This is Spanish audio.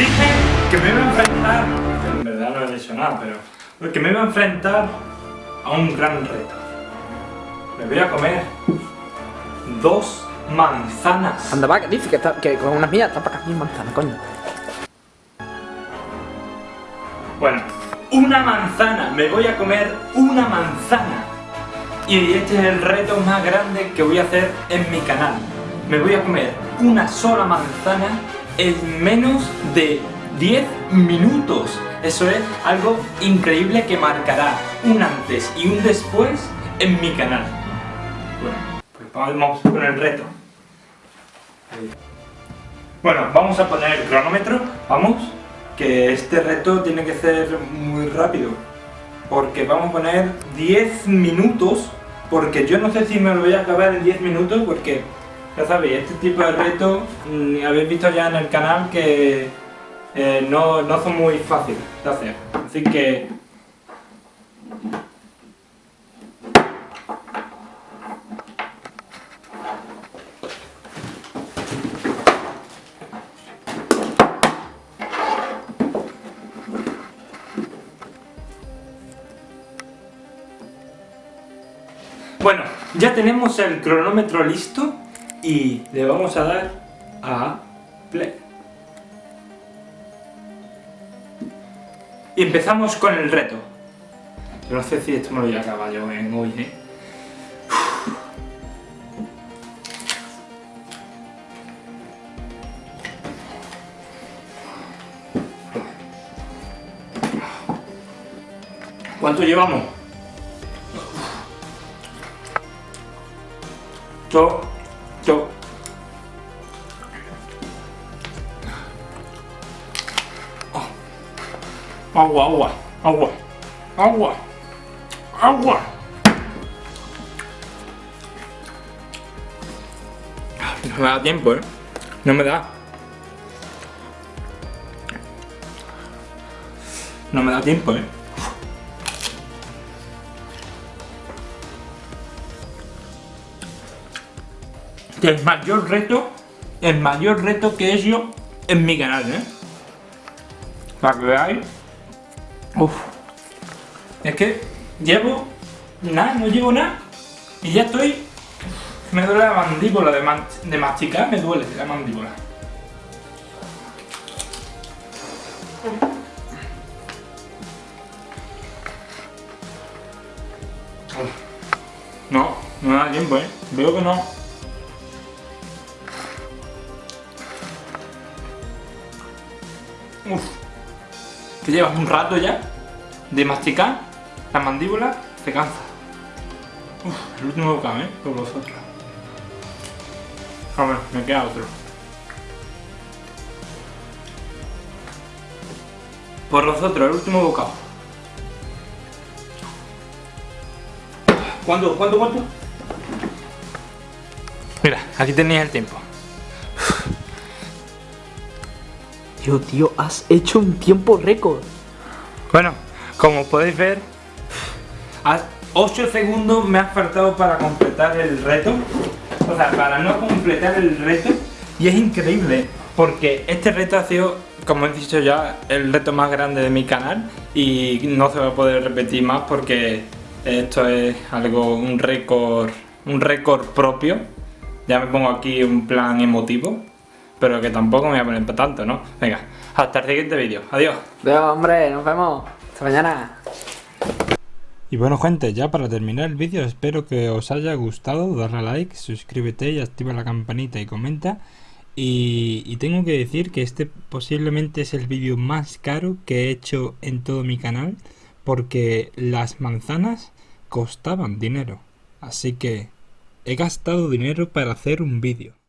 dije que me iba a enfrentar, en verdad no he dicho nada, pero que me iba a enfrentar a un gran reto. Me voy a comer dos manzanas. Anda, va, dice que, está, que con unas mías está para acá manzanas, coño. Bueno, una manzana, me voy a comer una manzana. Y este es el reto más grande que voy a hacer en mi canal. Me voy a comer una sola manzana en menos de 10 minutos. Eso es algo increíble que marcará un antes y un después en mi canal. Bueno, pues vamos con el reto. Bueno, vamos a poner el cronómetro, vamos, que este reto tiene que ser muy rápido. Porque vamos a poner 10 minutos, porque yo no sé si me lo voy a acabar en 10 minutos, porque ya sabéis, este tipo de reto mm, habéis visto ya en el canal que eh, no, no son muy fáciles de hacer. Así que... Bueno, ya tenemos el cronómetro listo y le vamos a dar a play. Y empezamos con el reto. Yo no sé si esto me lo voy a acabar yo en hoy, ¿eh? ¿Cuánto llevamos? Yo, yo. Agua, agua, agua, agua, agua. No me da tiempo, ¿eh? No me da. No me da tiempo, ¿eh? El mayor reto, el mayor reto que he hecho en mi canal, ¿eh? Para que veáis. Uf. Es que llevo nada, no llevo nada. Y ya estoy... Me duele la mandíbula de, masticar, me duele la mandíbula. No, no da tiempo, eh. Veo que no. Uf. Que llevas un rato ya de masticar, la mandíbula se cansa. Uf, el último bocado, ¿eh? Por vosotros. A ver, me queda otro. Por vosotros, el último bocado. ¿Cuánto? ¿Cuánto? ¿Cuánto? Mira, aquí tenéis el tiempo. Tío, tío, has hecho un tiempo récord. Bueno, como podéis ver, a 8 segundos me ha faltado para completar el reto. O sea, para no completar el reto. Y es increíble, porque este reto ha sido, como he dicho ya, el reto más grande de mi canal. Y no se va a poder repetir más porque esto es algo, un récord, un récord propio. Ya me pongo aquí un plan emotivo pero que tampoco me voy a poner para tanto, ¿no? Venga, hasta el siguiente vídeo. Adiós. Adiós, hombre, nos vemos. Hasta mañana. Y bueno gente, ya para terminar el vídeo espero que os haya gustado, darle a like, suscríbete y activa la campanita y comenta. Y, y tengo que decir que este posiblemente es el vídeo más caro que he hecho en todo mi canal porque las manzanas costaban dinero. Así que he gastado dinero para hacer un vídeo.